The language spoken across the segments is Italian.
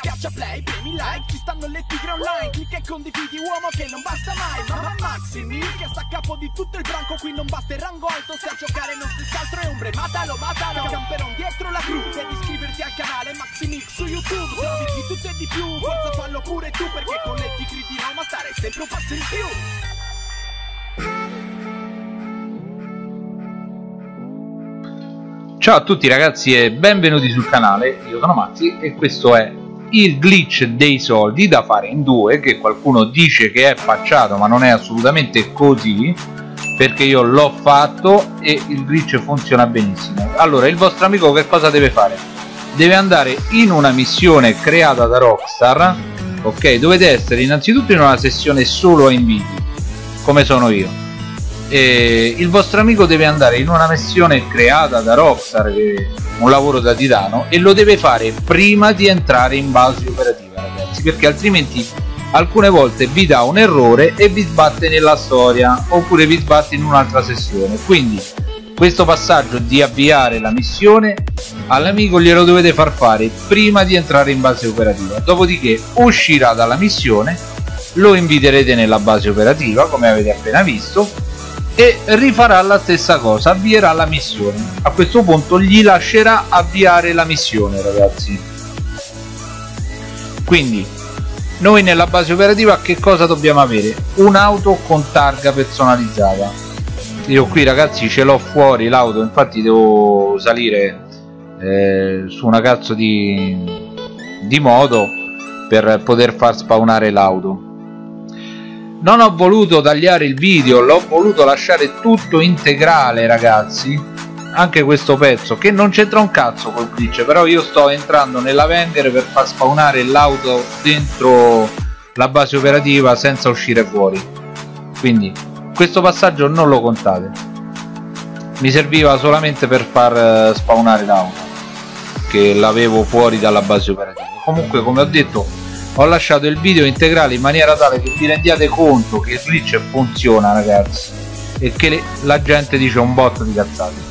Schiaccia play, premi like, ci stanno le tigre online Clicca e condividi uomo che non basta mai Mamma Maximi, che sta a capo di tutto il branco Qui non basta il rango alto, se a giocare non si altro è ombre Matalo, matalo, camperon dietro la gru Devi iscriverti al canale Maximix su YouTube Trovi di tutto e di più, forza fallo pure tu Perché con le tigre di Roma stare sempre un passo in più. Ciao a tutti ragazzi e benvenuti sul canale, io sono Mazzi e questo è il glitch dei soldi da fare in due che qualcuno dice che è facciato ma non è assolutamente così perché io l'ho fatto e il glitch funziona benissimo. Allora il vostro amico che cosa deve fare? deve andare in una missione creata da Rockstar ok? Dovete essere innanzitutto in una sessione solo a inviti come sono io eh, il vostro amico deve andare in una missione creata da Rockstar che è un lavoro da titano e lo deve fare prima di entrare in base operativa ragazzi perché altrimenti alcune volte vi dà un errore e vi sbatte nella storia oppure vi sbatte in un'altra sessione. Quindi questo passaggio di avviare la missione all'amico glielo dovete far fare prima di entrare in base operativa. Dopodiché uscirà dalla missione lo inviterete nella base operativa come avete appena visto e rifarà la stessa cosa avvierà la missione. A questo punto gli lascerà avviare la missione ragazzi. Quindi noi nella base operativa che cosa dobbiamo avere? Un'auto con targa personalizzata. Io qui ragazzi ce l'ho fuori l'auto infatti devo salire eh, su una cazzo di, di moto per poter far spawnare l'auto non ho voluto tagliare il video l'ho voluto lasciare tutto integrale ragazzi. Anche questo pezzo che non c'entra un cazzo col glitch però io sto entrando nella Wenger per far spawnare l'auto dentro la base operativa senza uscire fuori. Quindi questo passaggio non lo contate. Mi serviva solamente per far eh, spawnare l'auto che l'avevo fuori dalla base operativa. Comunque come ho detto ho lasciato il video integrale in maniera tale che vi rendiate conto che il glitch funziona ragazzi e che le, la gente dice un botto di cazzate.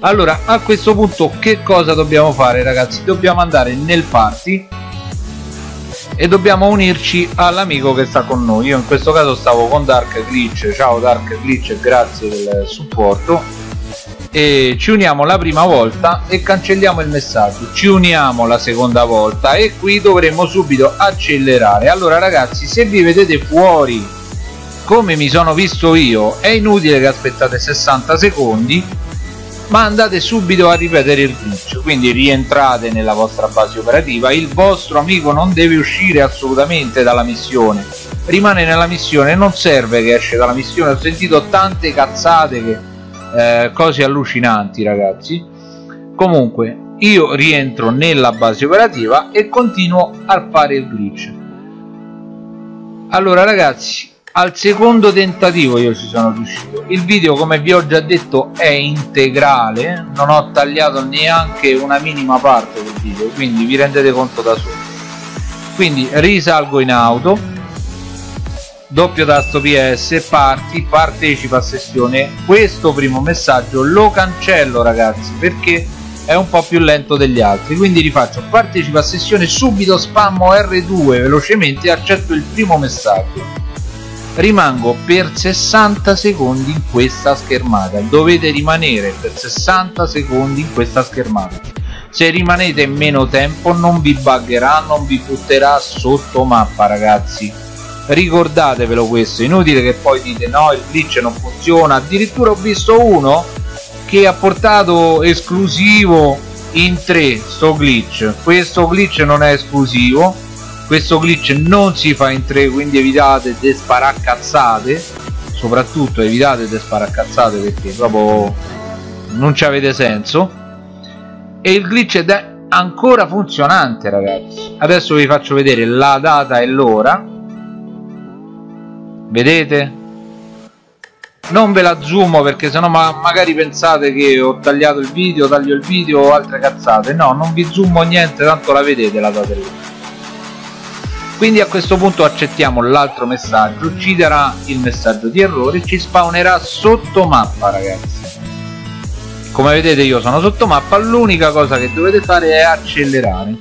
Allora a questo punto che cosa dobbiamo fare ragazzi? Dobbiamo andare nel party e dobbiamo unirci all'amico che sta con noi. Io in questo caso stavo con Dark Glitch. Ciao Dark Glitch grazie del supporto e ci uniamo la prima volta e cancelliamo il messaggio. Ci uniamo la seconda volta e qui dovremo subito accelerare. Allora ragazzi se vi vedete fuori come mi sono visto io è inutile che aspettate 60 secondi ma andate subito a ripetere il glitch. Quindi rientrate nella vostra base operativa. Il vostro amico non deve uscire assolutamente dalla missione. Rimane nella missione non serve che esce dalla missione. Ho sentito tante cazzate che eh, cose allucinanti ragazzi. Comunque io rientro nella base operativa e continuo a fare il glitch. Allora ragazzi al secondo tentativo io ci sono riuscito. Il video come vi ho già detto è integrale. Non ho tagliato neanche una minima parte del video quindi vi rendete conto da soli quindi risalgo in auto doppio tasto PS parti partecipa a sessione. Questo primo messaggio lo cancello ragazzi perché è un po' più lento degli altri. Quindi rifaccio partecipa a sessione subito spammo R2 velocemente e accetto il primo messaggio. Rimango per 60 secondi in questa schermata. Dovete rimanere per 60 secondi in questa schermata. Se rimanete meno tempo non vi buggerà non vi butterà sotto mappa ragazzi ricordatevelo questo inutile che poi dite no il glitch non funziona. Addirittura ho visto uno che ha portato esclusivo in 3 sto glitch. Questo glitch non è esclusivo questo glitch non si fa in 3 quindi evitate di sparacazzate. Soprattutto evitate di sparacazzate perché proprio non ci avete senso. E il glitch è ancora funzionante ragazzi. Adesso vi faccio vedere la data e l'ora vedete? Non ve la zoomo perché sennò ma magari pensate che ho tagliato il video taglio il video o altre cazzate. No non vi zoomo niente tanto la vedete la data quindi a questo punto accettiamo l'altro messaggio ci darà il messaggio di errore ci spawnerà sotto mappa ragazzi. Come vedete io sono sotto mappa l'unica cosa che dovete fare è accelerare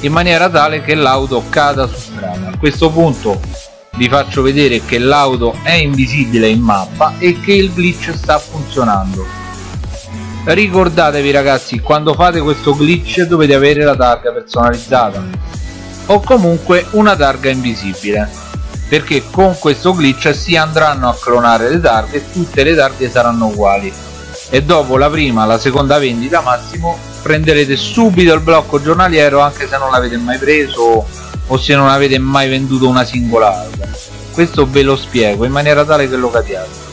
in maniera tale che l'auto cada su strada. A questo punto vi faccio vedere che l'auto è invisibile in mappa e che il glitch sta funzionando. Ricordatevi ragazzi quando fate questo glitch dovete avere la targa personalizzata o comunque una targa invisibile perché con questo glitch si andranno a clonare le targhe e tutte le targhe saranno uguali. E dopo la prima la seconda vendita massimo prenderete subito il blocco giornaliero anche se non l'avete mai preso o se non avete mai venduto una singola alga questo ve lo spiego in maniera tale che lo capiate.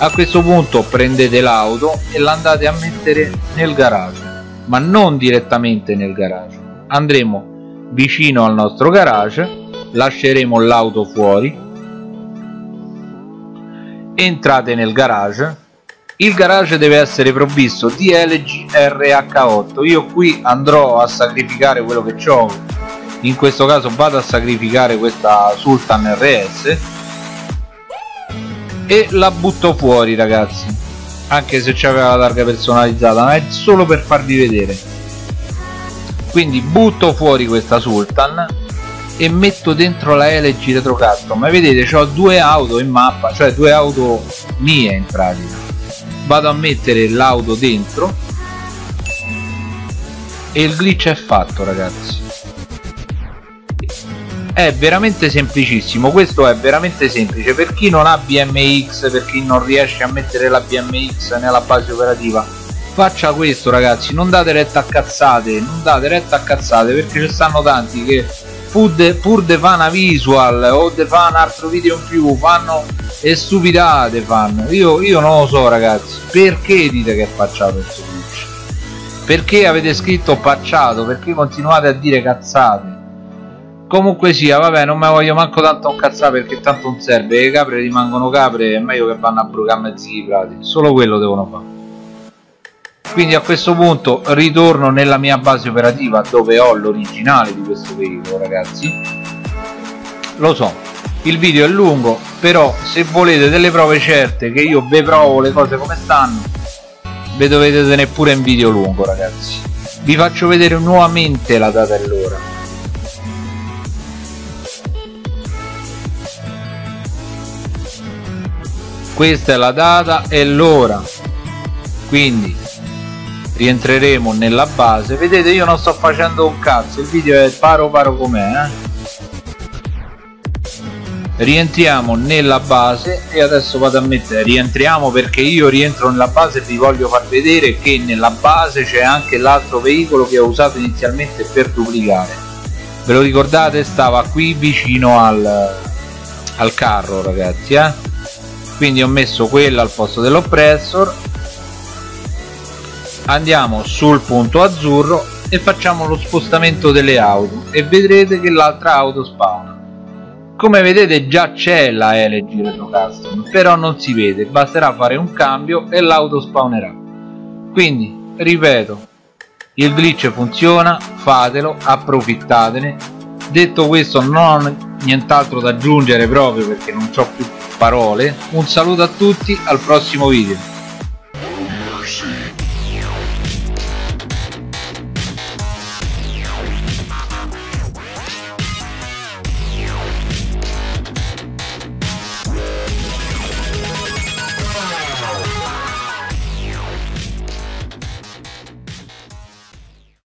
A questo punto prendete l'auto e l'andate a mettere nel garage ma non direttamente nel garage. Andremo vicino al nostro garage lasceremo l'auto fuori entrate nel garage. Il garage deve essere provvisto di LG RH8 io qui andrò a sacrificare quello che ho in questo caso vado a sacrificare questa Sultan RS e la butto fuori ragazzi. Anche se c'aveva la targa personalizzata ma è solo per farvi vedere. Quindi butto fuori questa Sultan e metto dentro la LG Custom ma vedete ho due auto in mappa cioè due auto mie in pratica. Vado a mettere l'auto dentro e il glitch è fatto ragazzi è veramente semplicissimo questo è veramente semplice. Per chi non ha BMX per chi non riesce a mettere la BMX nella base operativa faccia questo ragazzi non date retta a cazzate non date retta a cazzate perché ci stanno tanti che pur de, pur de fa una visual o de fa un altro video in più fanno e stupidate fanno. Io, io non lo so ragazzi perché dite che è facciato questo perché avete scritto pacciato perché continuate a dire cazzate comunque sia vabbè non me voglio manco tanto incazzare perché tanto non serve. Le capre rimangono capre è meglio che vanno a brucare mezzi prati. Solo quello devono fare. Quindi a questo punto ritorno nella mia base operativa dove ho l'originale di questo veicolo ragazzi. Lo so il video è lungo però se volete delle prove certe che io ve provo le cose come stanno ve dovete tenere pure in video lungo ragazzi. Vi faccio vedere nuovamente la data e l'ora questa è la data e l'ora quindi rientreremo nella base vedete io non sto facendo un cazzo il video è paro paro com'è eh? rientriamo nella base e adesso vado a mettere rientriamo perché io rientro nella base e vi voglio far vedere che nella base c'è anche l'altro veicolo che ho usato inizialmente per duplicare ve lo ricordate stava qui vicino al, al carro ragazzi eh? Quindi ho messo quella al posto dell'oppressor. Andiamo sul punto azzurro e facciamo lo spostamento delle auto e vedrete che l'altra auto spawna. Come vedete già c'è la LG Retro Custom però non si vede. Basterà fare un cambio e l'auto spawnerà. Quindi ripeto il glitch funziona fatelo approfittatene. Detto questo non ho nient'altro da aggiungere proprio perché non ho più parole. Un saluto a tutti al prossimo video